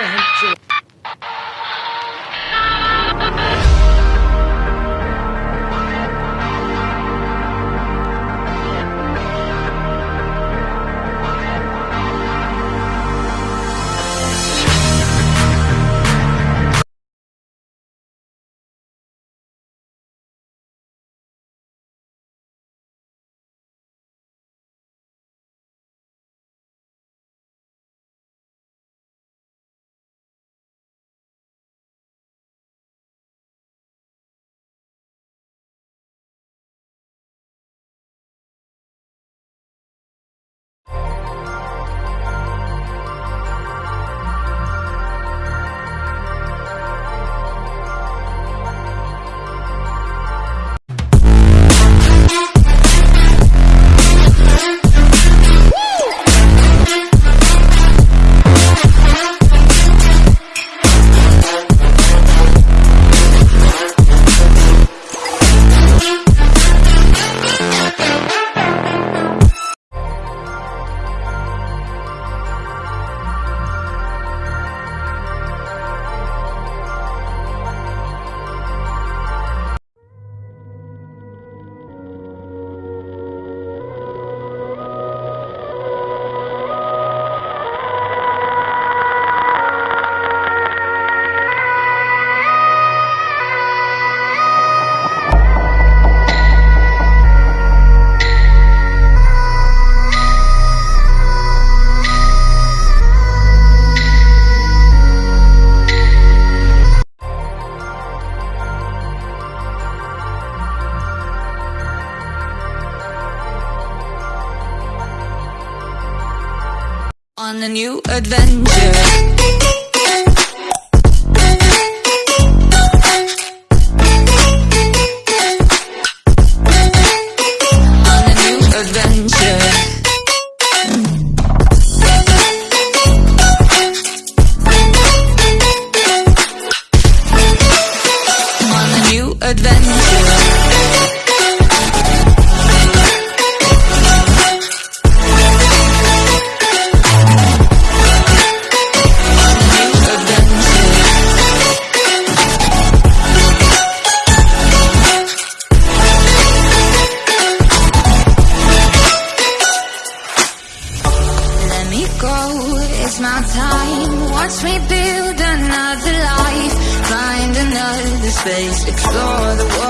Thank you. Şey- a new adventure. Space, explore the world